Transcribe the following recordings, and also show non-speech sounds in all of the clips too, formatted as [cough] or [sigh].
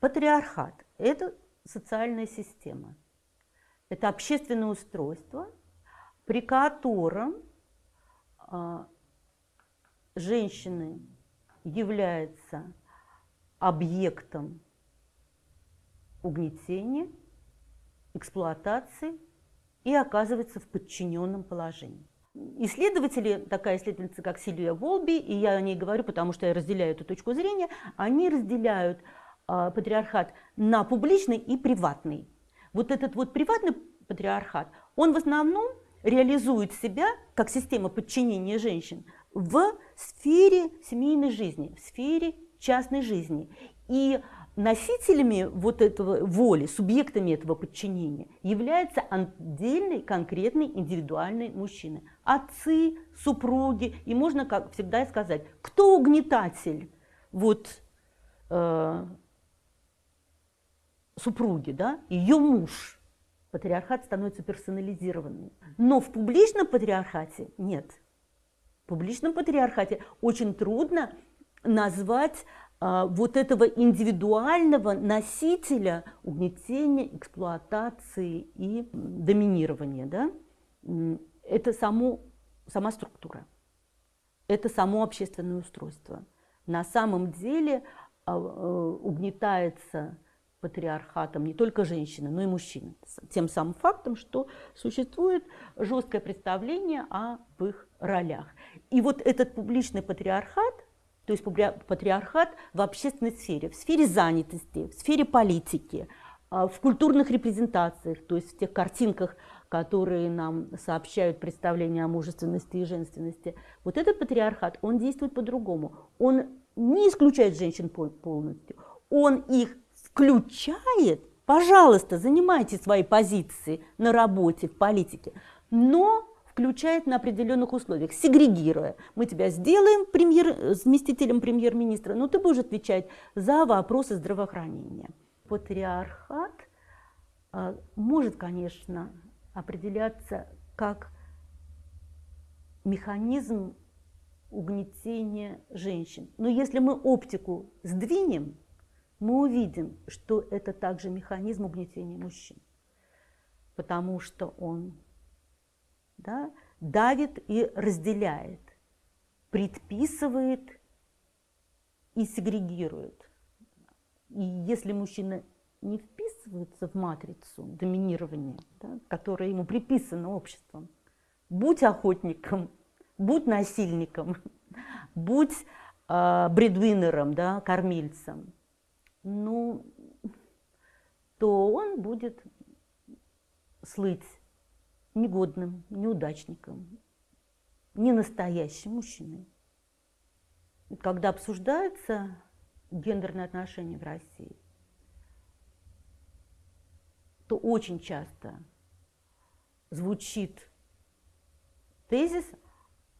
Патриархат – это социальная система. Это общественное устройство, при котором э, женщины являются объектом угнетения, эксплуатации и оказывается в подчиненном положении. Исследователи, такая исследовательница, как Сильвия Волби, и я о ней говорю, потому что я разделяю эту точку зрения, они разделяют э, патриархат на публичный и приватный. Вот этот вот приватный патриархат, он в основном реализует себя как система подчинения женщин в сфере семейной жизни, в сфере частной жизни. И носителями вот этого воли, субъектами этого подчинения являются отдельные, конкретные, индивидуальные мужчины. Отцы, супруги, и можно как всегда сказать, кто угнетатель вот, э, супруги, да, ее муж – патриархат становится персонализированным. Но в публичном патриархате нет. В публичном патриархате очень трудно назвать вот этого индивидуального носителя угнетения, эксплуатации и доминирования. Да? Это само, сама структура, это само общественное устройство. На самом деле а, а, угнетается патриархатом не только женщины, но и мужчины. Тем самым фактом, что существует жесткое представление об их ролях. И вот этот публичный патриархат, то есть патриархат в общественной сфере, в сфере занятости, в сфере политики, а, в культурных репрезентациях, то есть в тех картинках, которые нам сообщают представления о мужественности и женственности. Вот этот патриархат, он действует по-другому. Он не исключает женщин полностью, он их включает, пожалуйста, занимайте свои позиции на работе, в политике, но включает на определенных условиях, сегрегируя. Мы тебя сделаем премьер, заместителем премьер-министра, но ты будешь отвечать за вопросы здравоохранения. Патриархат а, может, конечно, определяться как механизм угнетения женщин. Но если мы оптику сдвинем, мы увидим, что это также механизм угнетения мужчин, потому что он да, давит и разделяет, предписывает и сегрегирует. И если мужчина не вписывается в матрицу доминирования, да, которая ему приписана обществом, будь охотником, будь насильником, [laughs] будь э, бредвинером, да, кормильцем – ну, то он будет слыть негодным, неудачником, не настоящим мужчиной. Когда обсуждаются гендерные отношения в России, то очень часто звучит тезис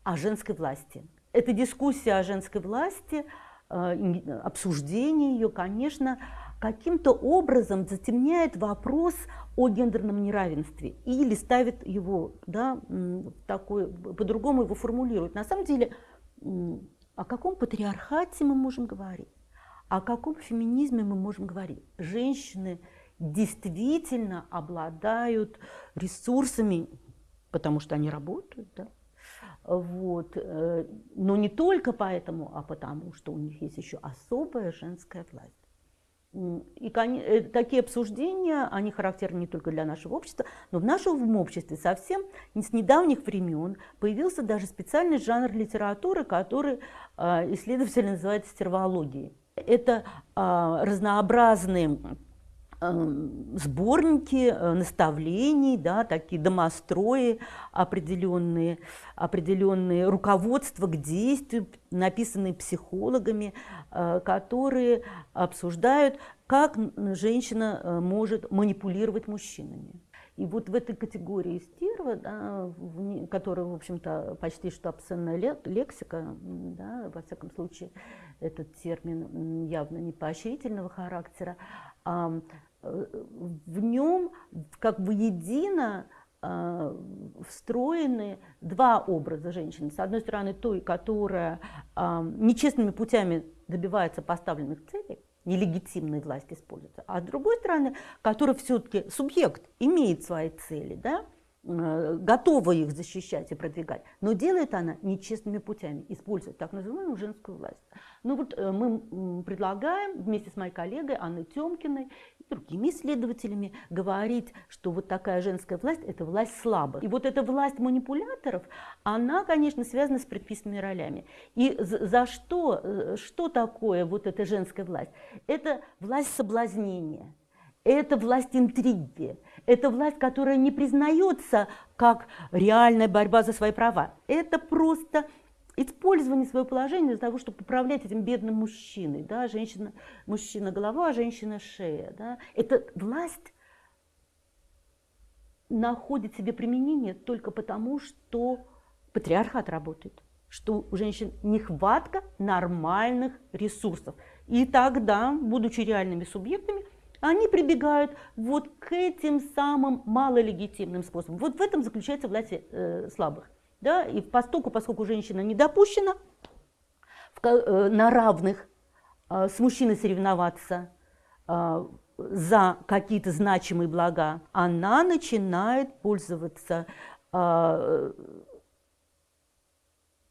о женской власти. Эта дискуссия о женской власти – Э, обсуждение ее, конечно, каким-то образом затемняет вопрос о гендерном неравенстве или ставит его, да, такой, по-другому его формулирует. На самом деле, о каком патриархате мы можем говорить? О каком феминизме мы можем говорить? Женщины действительно обладают ресурсами, потому что они работают, да, вот. Э, но не только поэтому, а потому, что у них есть еще особая женская власть. И э, такие обсуждения, они характерны не только для нашего общества, но в нашем обществе совсем с недавних времен появился даже специальный жанр литературы, который а, исследователи называют стервологией. Это а, разнообразные сборники э, наставлений, да, такие домострои определенные, определенные руководства к действию, написанные психологами, э, которые обсуждают, как женщина э, может манипулировать мужчинами. И вот в этой категории стерва, да, в, которая, в общем-то, почти что обсценная лексика, да, во всяком случае, этот термин явно не поощрительного характера, в нем как бы едино а, встроены два образа женщины. С одной стороны, той, которая а, нечестными путями добивается поставленных целей, нелегитимной власти используется, а с другой стороны, которая все-таки субъект, имеет свои цели, да, Э, готова их защищать и продвигать, но делает она нечестными путями, использует так называемую женскую власть. Ну вот э, мы предлагаем вместе с моей коллегой Анной Тёмкиной и другими исследователями говорить, что вот такая женская власть – это власть слабых. И вот эта власть манипуляторов, она, конечно, связана с предписанными ролями. И за что, э, что такое вот эта женская власть? Это власть соблазнения, это власть интриги, это власть, которая не признается как реальная борьба за свои права. Это просто использование своего положения для того, чтобы управлять этим бедным мужчиной. Да? Женщина, мужчина голова, а женщина шея. Да? Эта власть находит себе применение только потому, что патриархат работает, что у женщин нехватка нормальных ресурсов. И тогда, будучи реальными субъектами, они прибегают вот к этим самым малолегитимным способам. Вот в этом заключается власть э, слабых. Да? И поскольку, поскольку женщина не допущена э, на равных э, с мужчиной соревноваться э, за какие-то значимые блага, она начинает пользоваться э,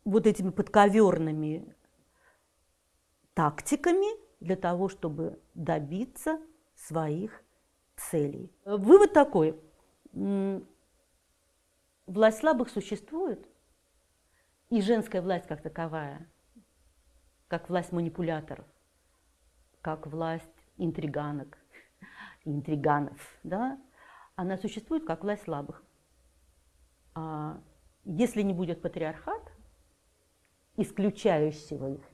вот этими подковерными тактиками для того, чтобы добиться своих целей. Вывод такой. Власть слабых существует, и женская власть как таковая, как власть манипуляторов, как власть интриганок, [laughs] интриганов, да, она существует как власть слабых. А если не будет патриархат, исключающего их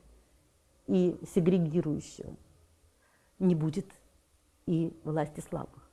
и сегрегирующего, не будет и власти слабых.